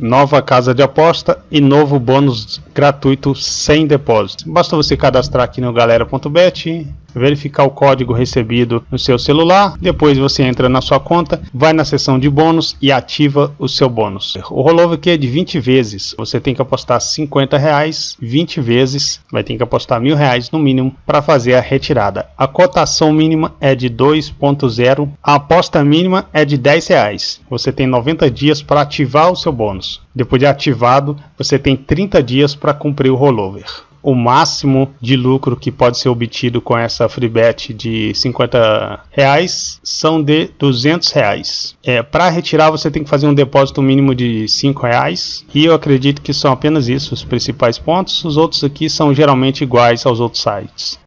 nova casa de aposta e novo bônus gratuito sem depósito. Basta você cadastrar aqui no galera.bet, verificar o código recebido no seu celular, depois você entra na sua conta, vai na seção de bônus e ativa o seu bônus. O rollover aqui é de 20 vezes, você tem que apostar 50 reais 20 vezes, vai ter que apostar mil reais no mínimo para fazer a retirada. A cotação mínima é de 2.0, a aposta mínima é de 10 reais. Você tem 90 dias para ativar o seu bônus. Depois de ativado, você tem 30 dias para cumprir o rollover o máximo de lucro que pode ser obtido com essa free bet de 50 reais são de 200 reais. É, Para retirar você tem que fazer um depósito mínimo de 5 reais e eu acredito que são apenas isso os principais pontos. Os outros aqui são geralmente iguais aos outros sites.